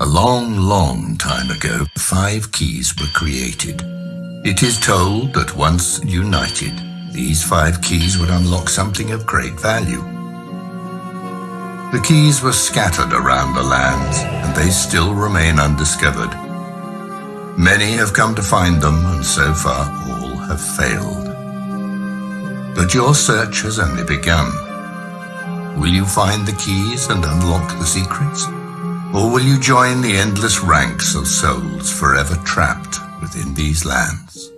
A long, long time ago, five keys were created. It is told that once united, these five keys would unlock something of great value. The keys were scattered around the lands, and they still remain undiscovered. Many have come to find them, and so far all have failed. But your search has only begun. Will you find the keys and unlock the secrets? Or will you join the endless ranks of souls forever trapped within these lands?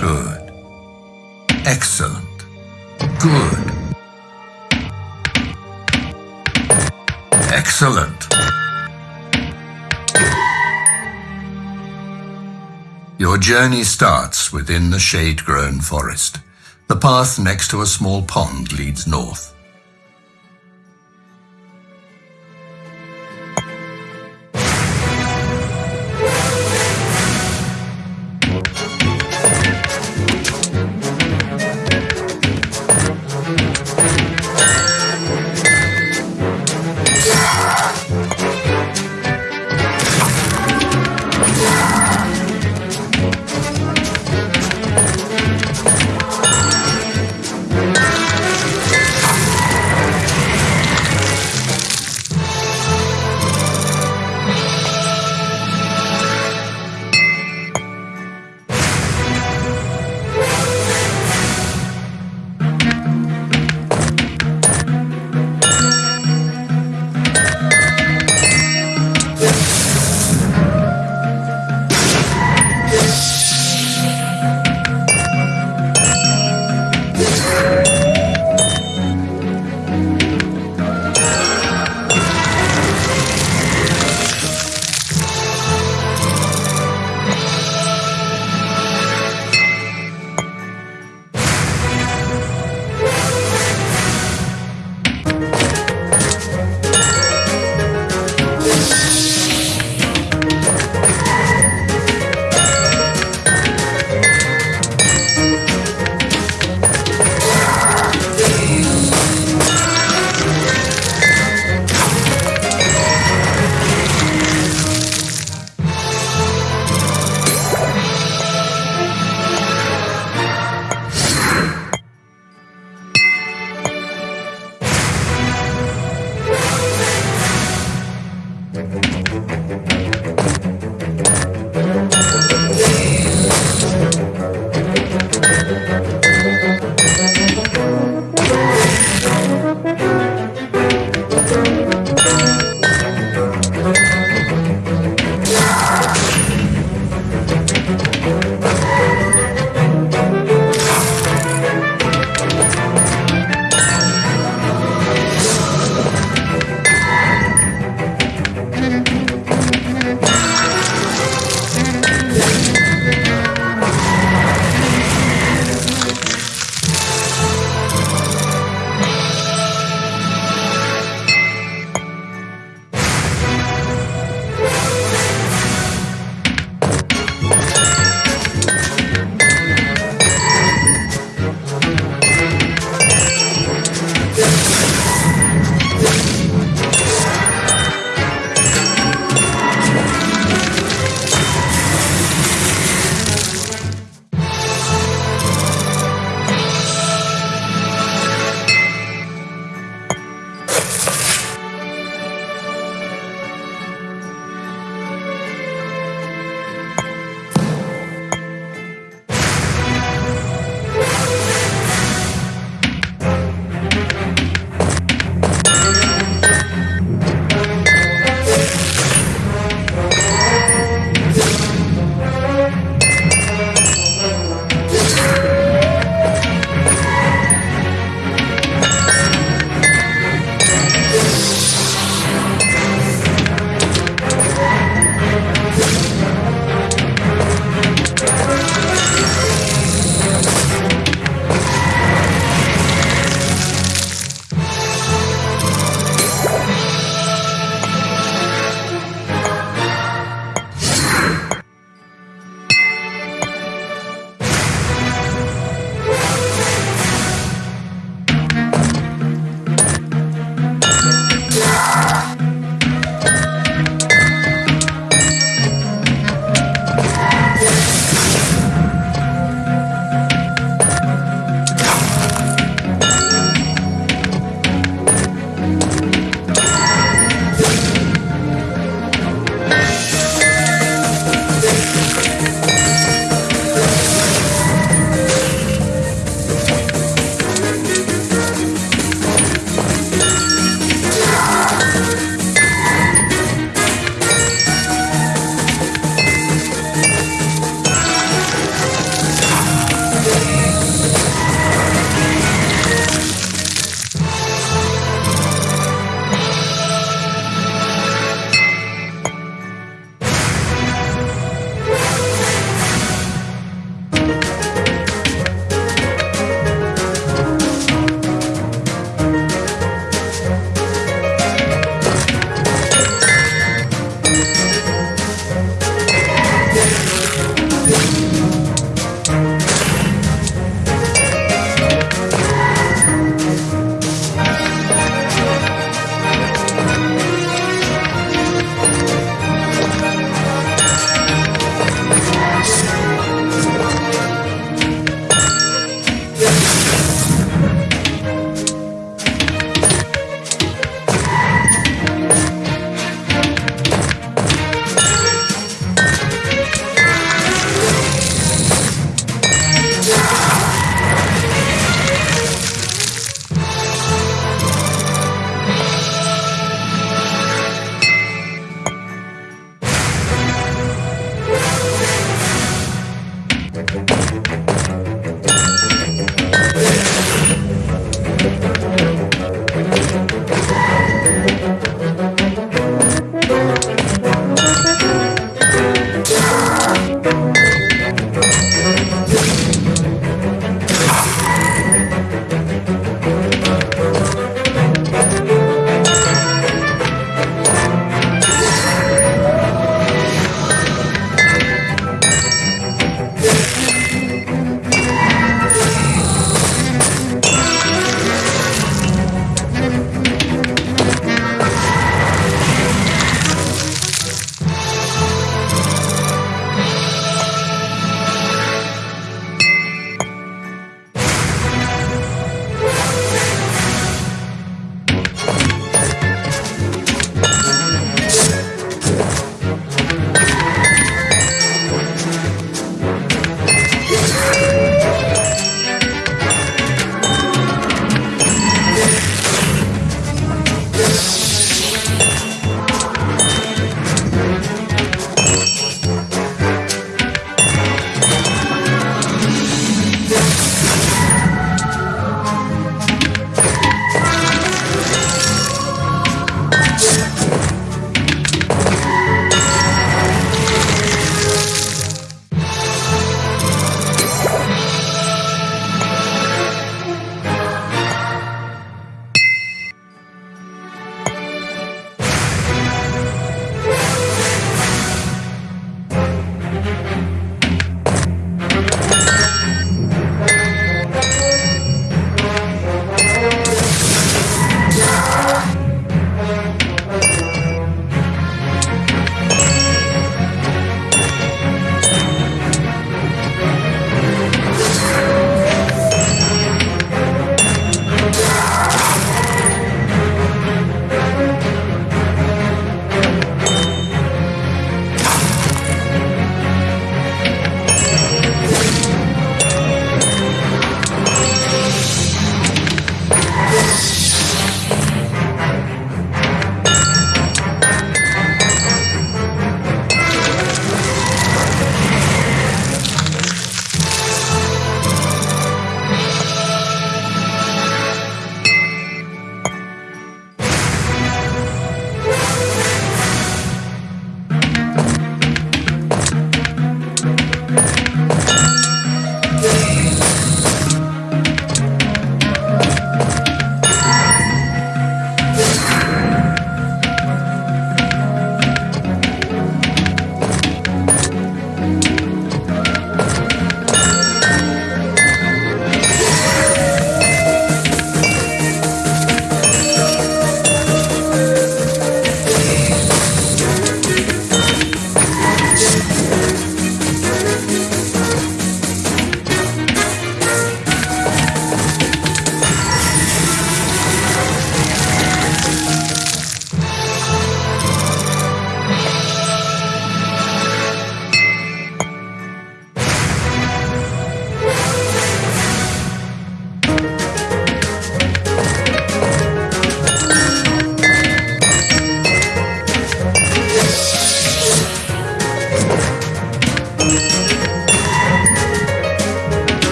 Good. Excellent. Good. Excellent. Your journey starts within the shade-grown forest. The path next to a small pond leads north.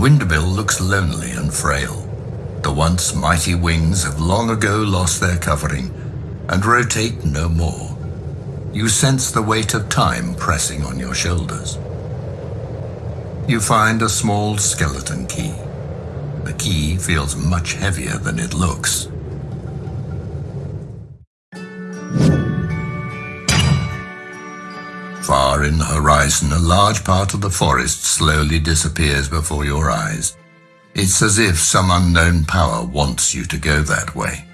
Looks lonely and frail. The once mighty wings have long ago lost their covering and rotate no more. You sense the weight of time pressing on your shoulders. You find a small skeleton key. The key feels much heavier than it looks. Far in the horizon, a large part of the forest slowly disappears before your eyes. It's as if some unknown power wants you to go that way.